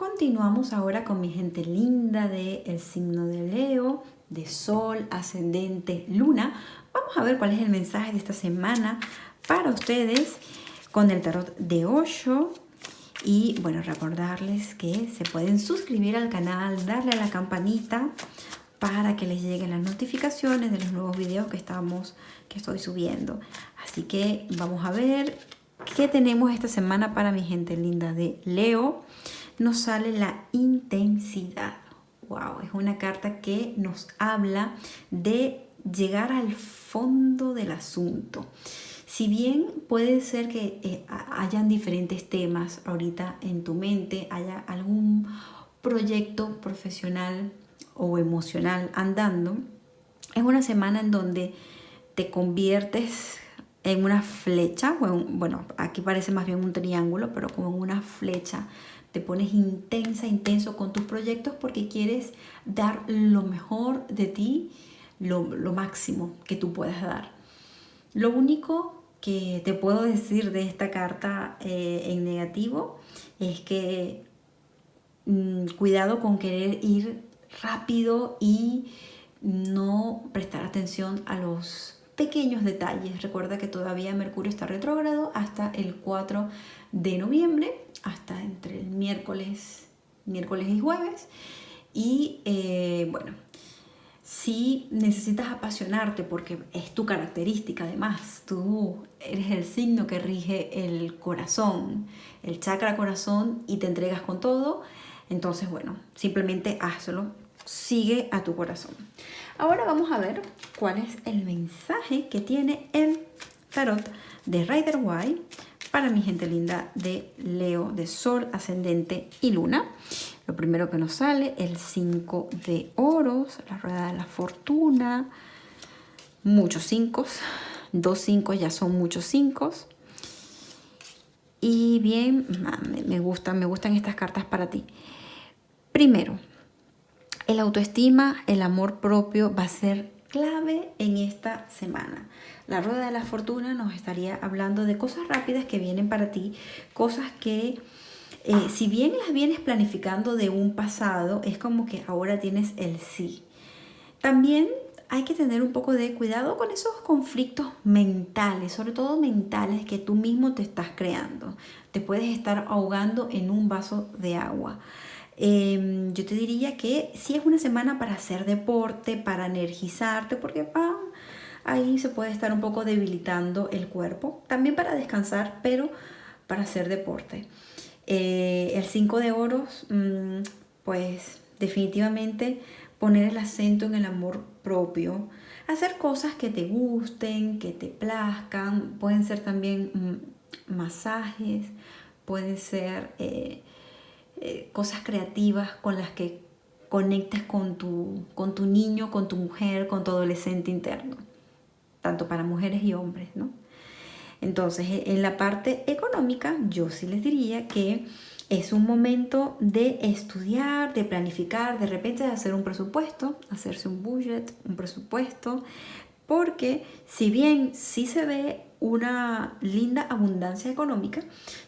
Continuamos ahora con mi gente linda del el signo de Leo, de Sol, Ascendente, Luna. Vamos a ver cuál es el mensaje de esta semana para ustedes con el tarot de Osho. Y bueno, recordarles que se pueden suscribir al canal, darle a la campanita para que les lleguen las notificaciones de los nuevos videos que estamos que estoy subiendo. Así que vamos a ver qué tenemos esta semana para mi gente linda de Leo. Nos sale la intensidad. Wow, es una carta que nos habla de llegar al fondo del asunto. Si bien puede ser que eh, hayan diferentes temas ahorita en tu mente, haya algún proyecto profesional o emocional andando, es una semana en donde te conviertes en una flecha, bueno, aquí parece más bien un triángulo, pero como en una flecha, te pones intensa, intenso con tus proyectos porque quieres dar lo mejor de ti, lo, máximo que tú puedas dar. Lo único que te puedo decir de esta carta eh, en negativo es que mm, cuidado con querer ir rápido y no prestar atención a los pequeños detalles. Recuerda que todavía Mercurio está retrógrado hasta el 4 de noviembre, hasta entre el miércoles, miércoles y jueves. Y eh, bueno, si necesitas apasionarte porque es tu característica además, tú eres el signo que rige el corazón, el chakra corazón y te entregas con todo, entonces bueno, simplemente hazlo, sigue a tu corazón. Ahora vamos a ver cuál es el mensaje que tiene el tarot de Rider White para mi gente linda de Leo, de Sol, Ascendente y Luna. Lo primero que nos sale, el 5 de oros, la rueda de la fortuna, muchos 5, dos 5 ya son muchos 5. Y bien, me gustan, me gustan estas cartas para ti. Primero, el autoestima, el amor propio va a ser clave en esta semana. La rueda de la fortuna nos estaría hablando de cosas rápidas que vienen para ti, cosas que eh, si bien las vienes planificando de un pasado, es como que ahora tienes el sí. También hay que tener un poco de cuidado con esos conflictos mentales, sobre todo mentales que tú mismo te estás creando. Te puedes estar ahogando en un vaso de agua. Em, yo te diría que sí es una semana para hacer deporte, para energizarte, porque ahí se puede estar un poco debilitando el cuerpo. También para descansar, pero para hacer deporte. Eh, el 5 de oros, mm, pues definitivamente poner el acento en el amor propio, hacer cosas que te gusten, que te plazcan, pueden ser también mm, masajes, pueden ser eh, eh, cosas creativas con las que conectes con tu, con tu niño, con tu mujer, con tu adolescente interno, tanto para mujeres y hombres, ¿no? Entonces, e, en la parte económica, yo sí les diría que es un momento de estudiar, de planificar, de repente de hacer un presupuesto, hacerse un budget, un presupuesto, porque si bien sí se ve una linda abundancia económica,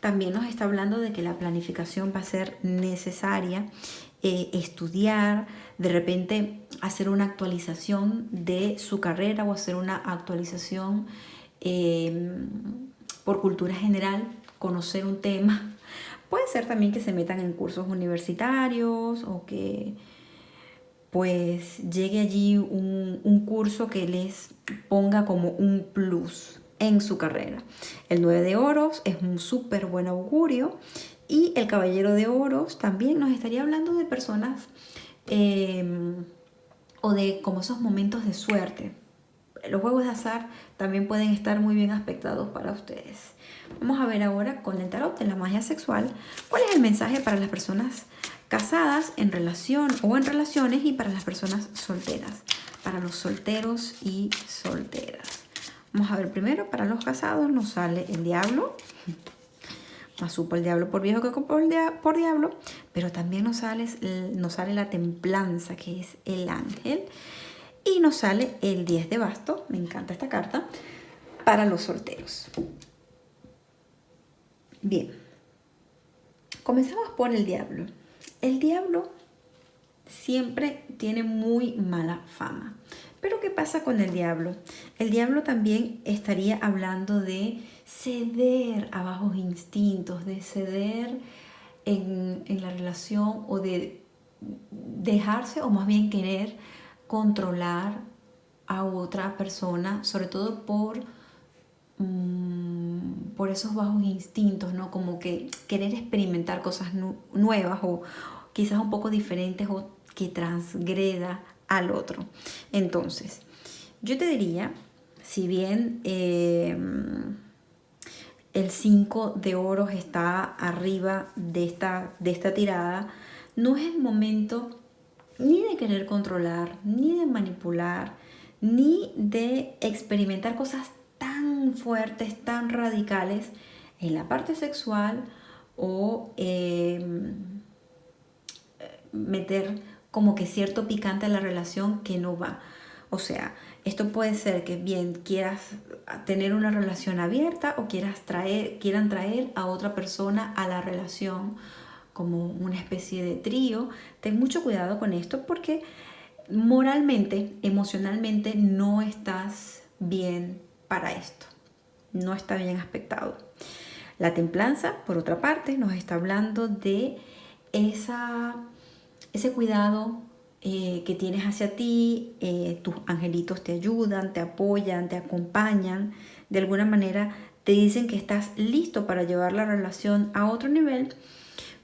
también nos está hablando de que la planificación va a ser necesaria, eh, estudiar, de repente hacer una actualización de su carrera o hacer una actualización em, por cultura general, conocer un tema. Puede ser también que se metan en cursos universitarios o que pues llegue allí un, un curso que les ponga como un plus en su carrera. El 9 de oros es un súper buen augurio y el caballero de oros también nos estaría hablando de personas em, o de como esos momentos de suerte. Los juegos de azar también pueden estar muy bien aspectados para ustedes. Vamos a ver ahora con el tarot de la magia sexual cuál es el mensaje para las personas casadas en relación o en relaciones y para las personas solteras, para los solteros y solteras. Vamos a ver primero, para los casados nos sale el diablo. Más supo el diablo por viejo que por, diablo. Pero también nos sale, nos sale la templanza, que es el ángel. Y nos sale el 10 de basto. Me encanta esta carta. Para los solteros. Bien. Comenzamos por el diablo. el diablo siempre tiene muy mala fama. Pero ¿qué pasa con el diablo? El diablo también estaría hablando de ceder a bajos instintos, de ceder en, en la relación o de dejarse o más bien querer controlar a otra persona, sobre todo por, mm, por esos bajos instintos, ¿no? Como que querer experimentar cosas nuevas o quizás un poco diferentes o que transgreda al otro. Entonces, yo te diría, si bien em, el 5 de oros está arriba de esta, de esta tirada, no es el momento ni de querer controlar, ni de manipular, ni de experimentar cosas tan fuertes, tan radicales en la parte sexual o em, meter como que cierto picante a la relación que no va. O sea, esto puede ser que bien quieras tener una relación abierta o quieras traer, quieran traer a otra persona a la relación como una especie de trío. Ten mucho cuidado con esto porque moralmente, emocionalmente no estás bien para esto. No está bien aspectado. La templanza, por otra parte, nos está hablando de esa, ese cuidado eh, que tienes hacia ti, eh, tus angelitos te ayudan, te apoyan, te acompañan, de alguna manera te dicen que estás listo para llevar la relación a otro nivel.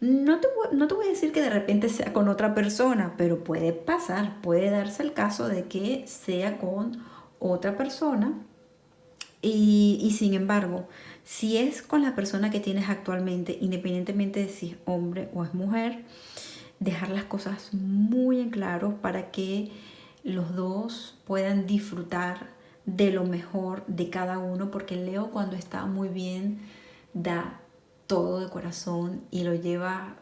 No te, no te voy a decir que de repente sea con otra persona, pero puede pasar, puede darse el caso de que sea con otra persona. Y, y, sin embargo, si es con la persona que tienes actualmente, independientemente de si es hombre o es mujer, dejar las cosas muy en claro para que los dos puedan disfrutar de lo mejor de cada uno, porque Leo cuando está muy bien da todo de corazón y lo lleva,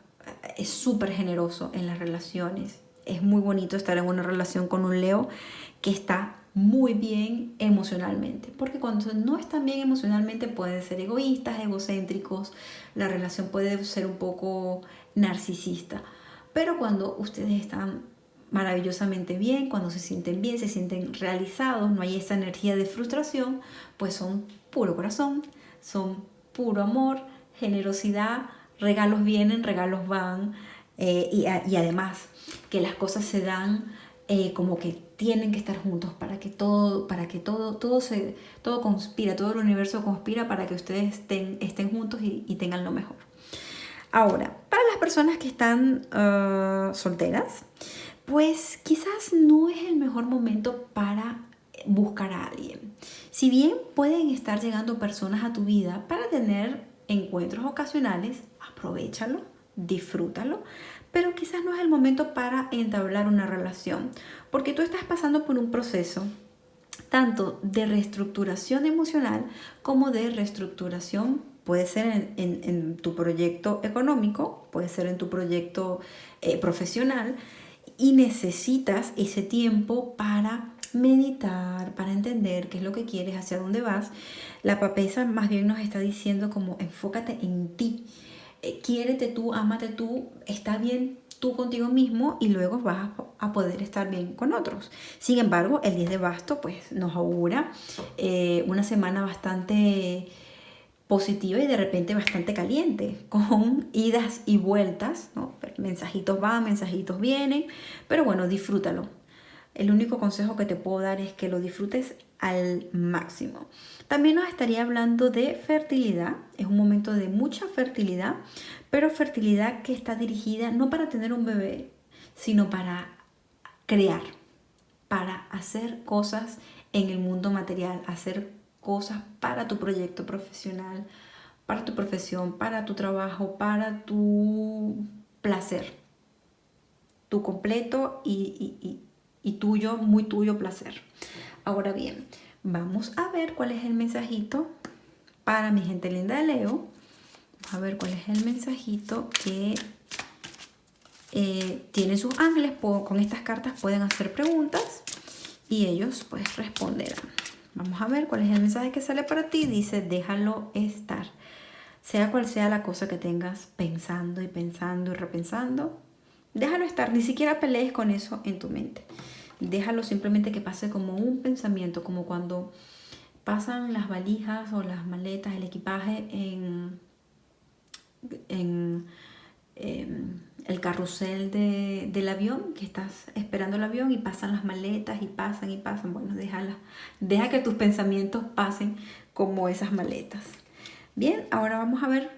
es súper generoso en las relaciones. Es muy bonito estar en una relación con un Leo que está muy bien emocionalmente, porque cuando no están bien emocionalmente pueden ser egoístas, egocéntricos, la relación puede ser un poco narcisista, pero cuando ustedes están maravillosamente bien, cuando se sienten bien, se sienten realizados, no hay esa energía de frustración, pues son puro corazón, son puro amor, generosidad, regalos vienen, regalos van, eh, y, además que las cosas se dan eh, como que tienen que estar juntos para que todo, para que todo, todo se, todo conspira, todo el universo conspira para que ustedes estén, estén juntos y, tengan lo mejor. Ahora, personas que están ah, solteras, pues quizás no es el mejor momento para buscar a alguien. Si bien pueden estar llegando personas a tu vida para tener encuentros ocasionales, aprovechalo, disfrútalo, pero quizás no es el momento para entablar una relación, porque tú estás pasando por un proceso tanto de reestructuración emocional como de reestructuración, puede ser en, tu proyecto económico, puede ser en tu proyecto eh, profesional, y necesitas ese tiempo para meditar, para entender qué es lo que quieres, hacia dónde vas. La papesa más bien nos está diciendo como enfócate en ti, eh, quiérete tú, ámate tú, está bien tú contigo mismo y luego vas a poder estar bien con otros. Sin embargo, el 10 de basto pues nos augura eh, una semana bastante positiva y de repente bastante caliente, con idas y vueltas, ¿no? mensajitos van, mensajitos vienen, pero bueno, disfrútalo, el único consejo que te puedo dar es que lo disfrutes al máximo. También nos estaría hablando de fertilidad. Es un momento de mucha fertilidad, pero fertilidad que está dirigida no para tener un bebé, sino para crear, para hacer cosas en el mundo material, hacer cosas para tu proyecto profesional, para tu profesión, para tu trabajo, para tu placer, tu completo y, y tuyo, muy tuyo placer. Ahora bien, vamos a ver cuál es el mensajito para mi gente linda de Leo. A ver cuál es el mensajito que eh, tienen sus ángeles. Con estas cartas pueden hacer preguntas y ellos pues responderán. Vamos a ver cuál es el mensaje que sale para ti. Dice, déjalo estar. Sea cual sea la cosa que tengas pensando y pensando y repensando, Déjalo estar, ni siquiera pelees con eso en tu mente. Déjalo simplemente que pase como un pensamiento, como cuando pasan las valijas o las maletas, el equipaje en, en, em, el carrusel del avión, que estás esperando el avión y pasan las maletas y pasan y pasan. Bueno, déjala, deja que tus pensamientos pasen como esas maletas. Bien, ahora vamos a ver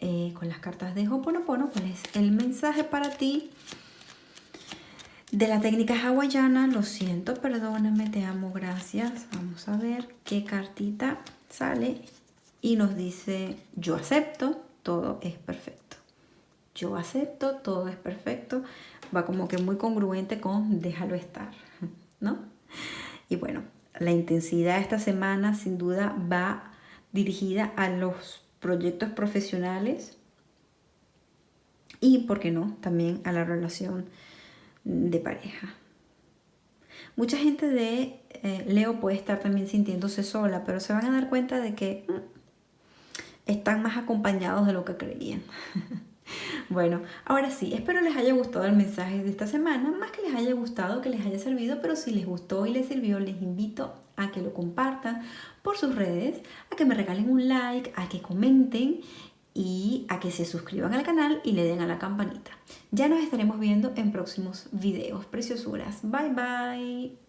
eh, con las cartas de Hoponopono cuál es el mensaje para ti de la técnica hawaiana. Lo siento, perdóname, te amo, gracias. Vamos a ver qué cartita sale y nos dice yo acepto, todo es perfecto. Yo acepto, todo es perfecto. Va como que muy congruente con déjalo estar, ¿no? Y bueno, la intensidad de esta semana sin duda va dirigida a los proyectos profesionales y, ¿por qué no?, también a la relación de pareja. Mucha gente de eh, Leo puede estar también sintiéndose sola, pero se van a dar cuenta de que mm, están más acompañados de lo que creían. bueno, ahora sí, espero les haya gustado el mensaje de esta semana, más que les haya gustado, que les haya servido, pero si les gustó y les sirvió, les invito a que lo compartan por sus redes, a que me regalen un like, a que comenten y a que se suscriban al canal y le den a la campanita. Ya nos estaremos viendo en próximos videos. Preciosuras. Bye bye.